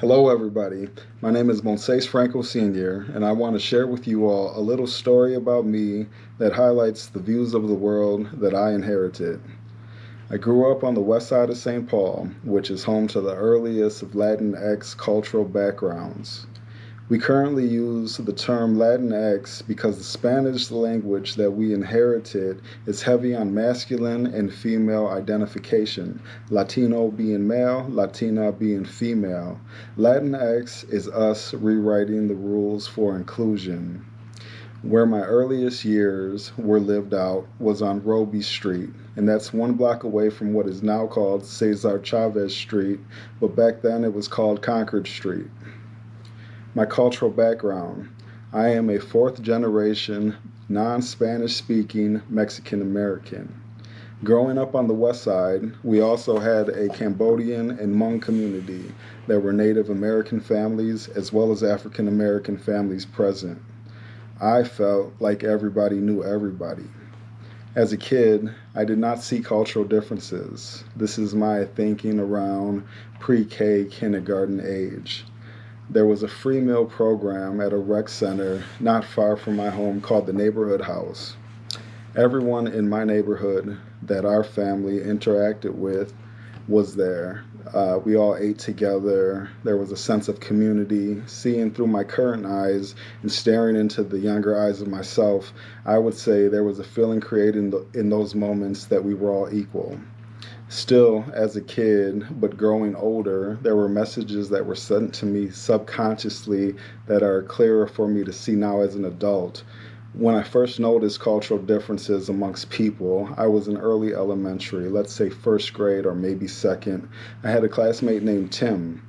Hello, everybody. My name is Monseis Franco Sr., and I want to share with you all a little story about me that highlights the views of the world that I inherited. I grew up on the west side of St. Paul, which is home to the earliest of Latinx cultural backgrounds. We currently use the term Latinx because the Spanish language that we inherited is heavy on masculine and female identification, Latino being male, Latina being female. Latinx is us rewriting the rules for inclusion. Where my earliest years were lived out was on Robie Street, and that's one block away from what is now called Cesar Chavez Street, but back then it was called Concord Street. My cultural background. I am a fourth generation, non Spanish speaking Mexican American. Growing up on the west side, we also had a Cambodian and Hmong community. There were Native American families as well as African American families present. I felt like everybody knew everybody. As a kid, I did not see cultural differences. This is my thinking around pre K kindergarten age there was a free meal program at a rec center not far from my home called the Neighborhood House. Everyone in my neighborhood that our family interacted with was there. Uh, we all ate together. There was a sense of community. Seeing through my current eyes and staring into the younger eyes of myself, I would say there was a feeling created in, the, in those moments that we were all equal. Still, as a kid, but growing older, there were messages that were sent to me subconsciously that are clearer for me to see now as an adult. When I first noticed cultural differences amongst people, I was in early elementary, let's say first grade or maybe second. I had a classmate named Tim.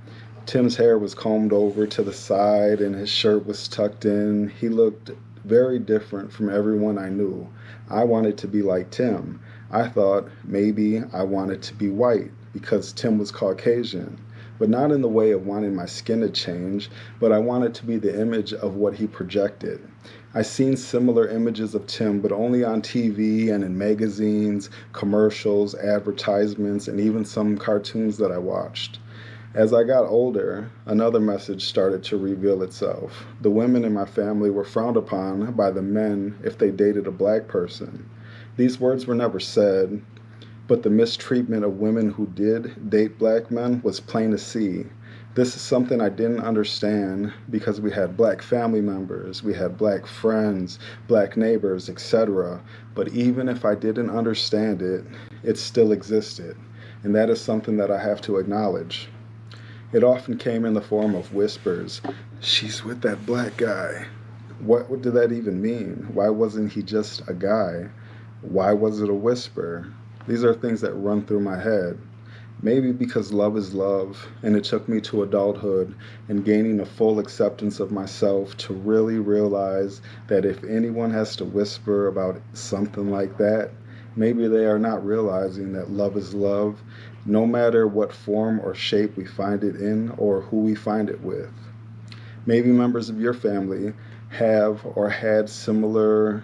Tim's hair was combed over to the side and his shirt was tucked in. He looked very different from everyone I knew. I wanted to be like Tim. I thought maybe I wanted to be white because Tim was Caucasian, but not in the way of wanting my skin to change, but I wanted to be the image of what he projected. I seen similar images of Tim, but only on TV and in magazines, commercials, advertisements, and even some cartoons that I watched. As I got older, another message started to reveal itself. The women in my family were frowned upon by the men if they dated a black person. These words were never said, but the mistreatment of women who did date black men was plain to see. This is something I didn't understand because we had black family members, we had black friends, black neighbors, etc. But even if I didn't understand it, it still existed. And that is something that I have to acknowledge. It often came in the form of whispers. She's with that black guy. What, did that even mean? Why wasn't he just a guy? Why was it a whisper? These are things that run through my head. Maybe because love is love, and it took me to adulthood and gaining a full acceptance of myself to really realize that if anyone has to whisper about something like that, maybe they are not realizing that love is love, no matter what form or shape we find it in or who we find it with. Maybe members of your family have or had similar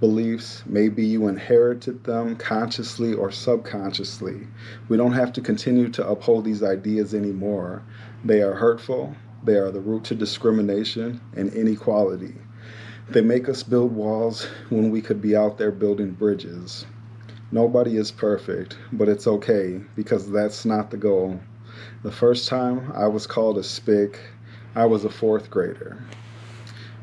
beliefs. Maybe you inherited them consciously or subconsciously. We don't have to continue to uphold these ideas anymore. They are hurtful, they are the root to discrimination and inequality. They make us build walls when we could be out there building bridges. Nobody is perfect, but it's okay because that's not the goal. The first time I was called a spick, I was a fourth grader.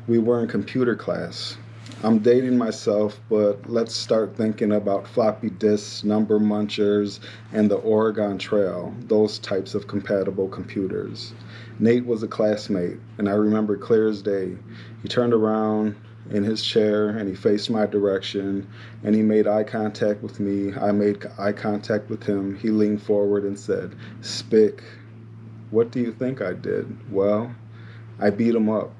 We were in computer class. I'm dating myself, but let's start thinking about floppy disks, number munchers, and the Oregon Trail, those types of compatible computers. Nate was a classmate, and I remember clear as day. He turned around in his chair and he faced my direction and he made eye contact with me. I made eye contact with him. He leaned forward and said, Spick, what do you think I did? Well, I beat him up.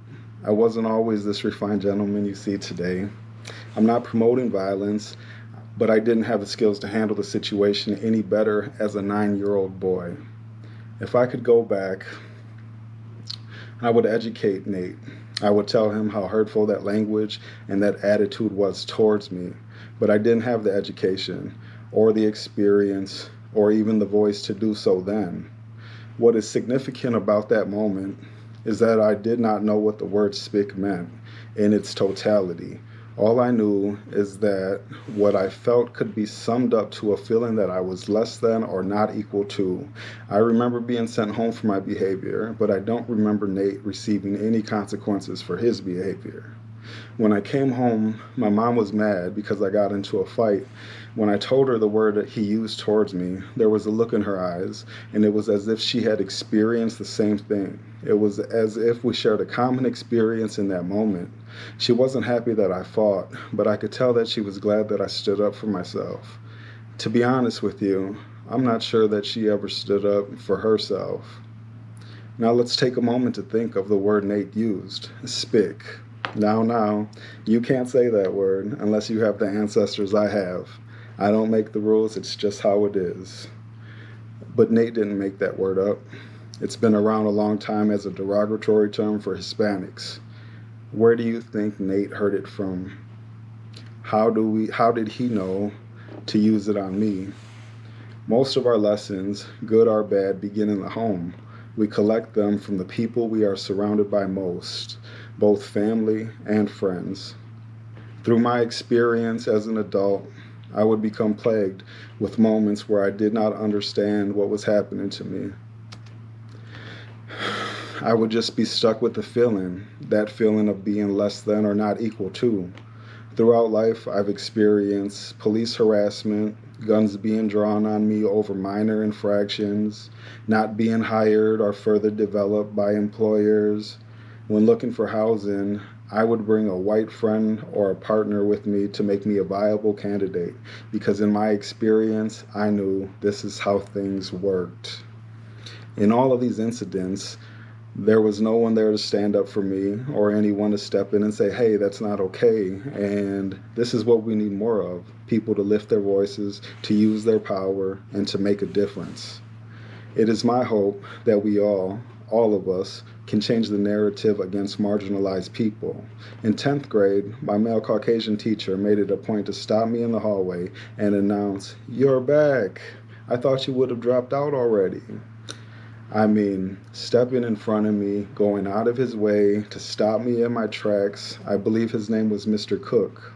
I wasn't always this refined gentleman you see today. I'm not promoting violence, but I didn't have the skills to handle the situation any better as a nine year old boy. If I could go back, I would educate Nate. I would tell him how hurtful that language and that attitude was towards me, but I didn't have the education or the experience or even the voice to do so then. What is significant about that moment is that I did not know what the word spick meant in its totality. All I knew is that what I felt could be summed up to a feeling that I was less than or not equal to. I remember being sent home for my behavior, but I don't remember Nate receiving any consequences for his behavior. When I came home, my mom was mad because I got into a fight. When I told her the word that he used towards me, there was a look in her eyes, and it was as if she had experienced the same thing. It was as if we shared a common experience in that moment. She wasn't happy that I fought, but I could tell that she was glad that I stood up for myself. To be honest with you, I'm not sure that she ever stood up for herself. Now let's take a moment to think of the word Nate used, spick. Now, now, you can't say that word unless you have the ancestors I have. I don't make the rules, it's just how it is. But Nate didn't make that word up. It's been around a long time as a derogatory term for Hispanics. Where do you think Nate heard it from? How do we how did he know to use it on me? Most of our lessons, good or bad, begin in the home. We collect them from the people we are surrounded by most, both family and friends. Through my experience as an adult, I would become plagued with moments where I did not understand what was happening to me. I would just be stuck with the feeling, that feeling of being less than or not equal to. Throughout life, I've experienced police harassment, guns being drawn on me over minor infractions, not being hired or further developed by employers. When looking for housing, I would bring a white friend or a partner with me to make me a viable candidate because, in my experience, I knew this is how things worked. In all of these incidents, there was no one there to stand up for me or anyone to step in and say, hey, that's not okay. And this is what we need more of people to lift their voices, to use their power, and to make a difference. It is my hope that we all, all of us, can change the narrative against marginalized people. In 10th grade, my male Caucasian teacher made it a point to stop me in the hallway and announce, You're back. I thought you would have dropped out already. I mean, stepping in front of me, going out of his way to stop me in my tracks. I believe his name was Mr. Cook.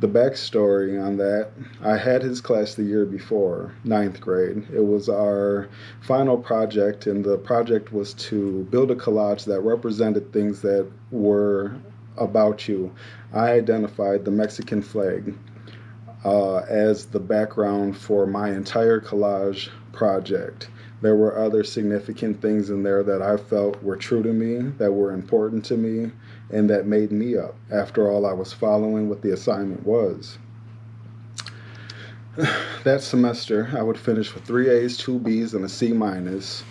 The backstory on that, I had his class the year before, ninth grade. It was our final project, and the project was to build a collage that represented things that were about you. I identified the Mexican flag uh, as the background for my entire collage project there were other significant things in there that I felt were true to me, that were important to me, and that made me up. After all, I was following what the assignment was. that semester, I would finish with three A's, two B's, and a C minus.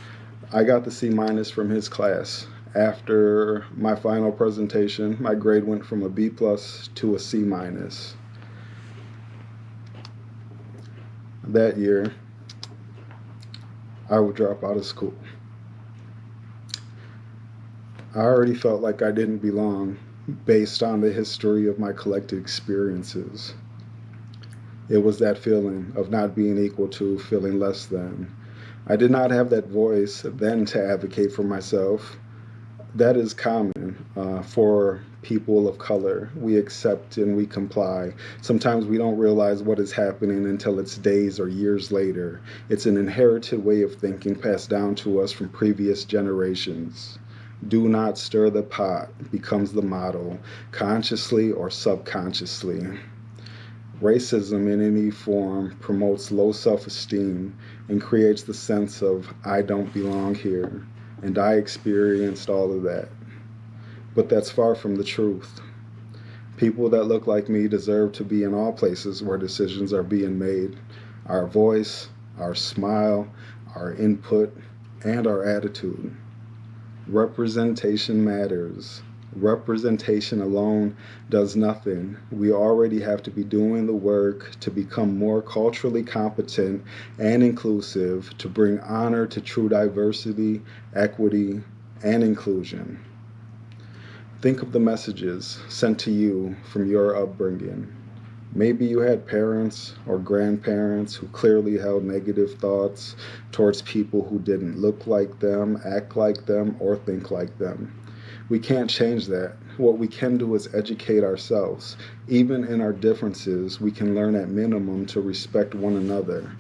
I got the C minus from his class. After my final presentation, my grade went from a B plus to a C minus. That year, I would drop out of school. I already felt like I didn't belong based on the history of my collected experiences. It was that feeling of not being equal to, feeling less than. I did not have that voice then to advocate for myself that is common uh, for people of color. We accept and we comply. Sometimes we don't realize what is happening until it's days or years later. It's an inherited way of thinking passed down to us from previous generations. Do not stir the pot becomes the motto, consciously or subconsciously. Racism in any form promotes low self esteem and creates the sense of, I don't belong here and I experienced all of that. But that's far from the truth. People that look like me deserve to be in all places where decisions are being made. Our voice, our smile, our input, and our attitude. Representation matters. Representation alone does nothing. We already have to be doing the work to become more culturally competent and inclusive to bring honor to true diversity, equity, and inclusion. Think of the messages sent to you from your upbringing. Maybe you had parents or grandparents who clearly held negative thoughts towards people who didn't look like them, act like them, or think like them. We can't change that. What we can do is educate ourselves. Even in our differences, we can learn at minimum to respect one another.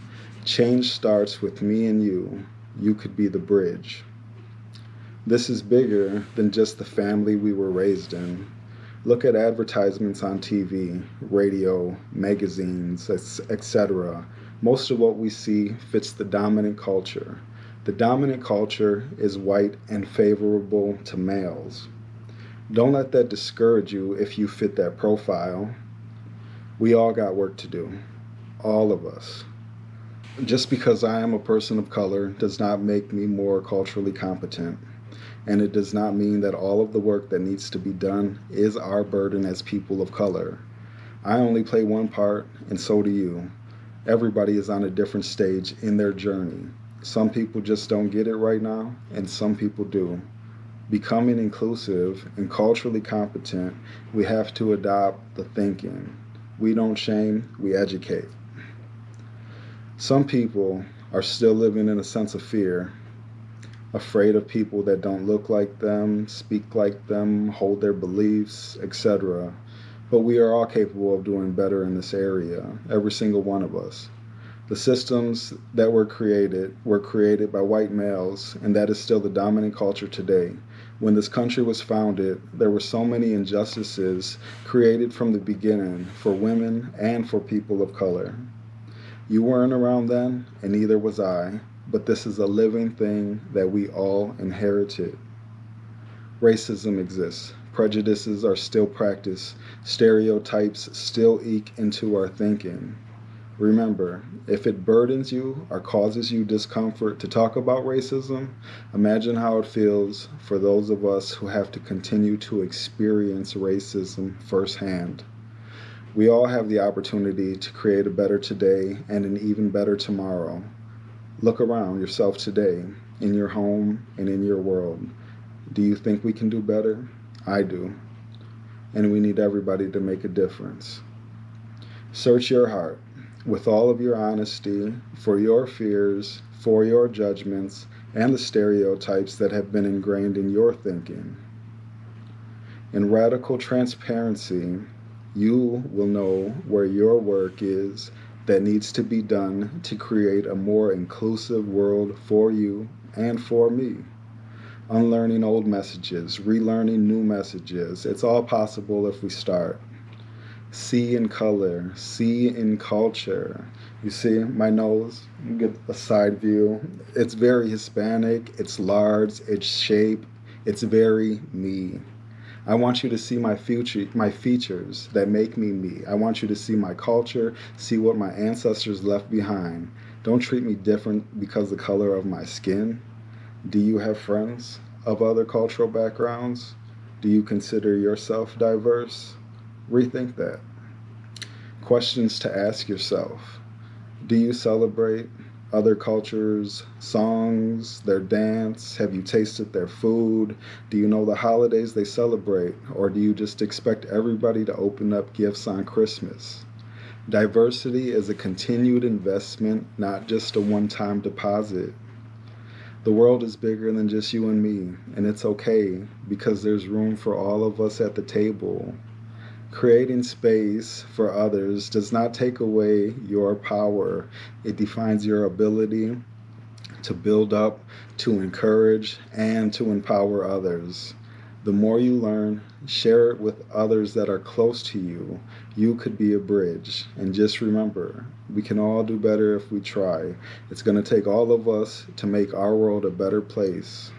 Change starts with me and you. You could be the bridge. This is bigger than just the family we were raised in. Look at advertisements on TV, radio, magazines, etc. Most of what we see fits the dominant culture. The dominant culture is white and favorable to males. Don't let that discourage you if you fit that profile. We all got work to do. All of us. Just because I am a person of color does not make me more culturally competent and it does not mean that all of the work that needs to be done is our burden as people of color. I only play one part, and so do you. Everybody is on a different stage in their journey. Some people just don't get it right now, and some people do. Becoming inclusive and culturally competent, we have to adopt the thinking. We don't shame, we educate. Some people are still living in a sense of fear afraid of people that don't look like them, speak like them, hold their beliefs, etc. But we are all capable of doing better in this area, every single one of us. The systems that were created were created by white males, and that is still the dominant culture today. When this country was founded, there were so many injustices created from the beginning for women and for people of color. You weren't around then, and neither was I, but this is a living thing that we all inherited. Racism exists. Prejudices are still practiced. Stereotypes still eke into our thinking. Remember, if it burdens you or causes you discomfort to talk about racism, imagine how it feels for those of us who have to continue to experience racism firsthand. We all have the opportunity to create a better today and an even better tomorrow. Look around yourself today, in your home and in your world. Do you think we can do better? I do. And we need everybody to make a difference. Search your heart with all of your honesty for your fears, for your judgments, and the stereotypes that have been ingrained in your thinking. In radical transparency, you will know where your work is that needs to be done to create a more inclusive world for you and for me. Unlearning old messages, relearning new messages. It's all possible if we start. See in color, see in culture. You see my nose? You get a side view. It's very Hispanic, it's large, it's shape, it's very me. I want you to see my future, my features that make me me. I want you to see my culture, see what my ancestors left behind. Don't treat me different because the color of my skin. Do you have friends of other cultural backgrounds? Do you consider yourself diverse? Rethink that. Questions to ask yourself. Do you celebrate other cultures' songs, their dance? Have you tasted their food? Do you know the holidays they celebrate? Or do you just expect everybody to open up gifts on Christmas? Diversity is a continued investment, not just a one time deposit. The world is bigger than just you and me, and it's okay because there's room for all of us at the table. Creating space for others does not take away your power. It defines your ability to build up, to encourage, and to empower others. The more you learn, share it with others that are close to you. You could be a bridge. And just remember, we can all do better if we try. It's going to take all of us to make our world a better place.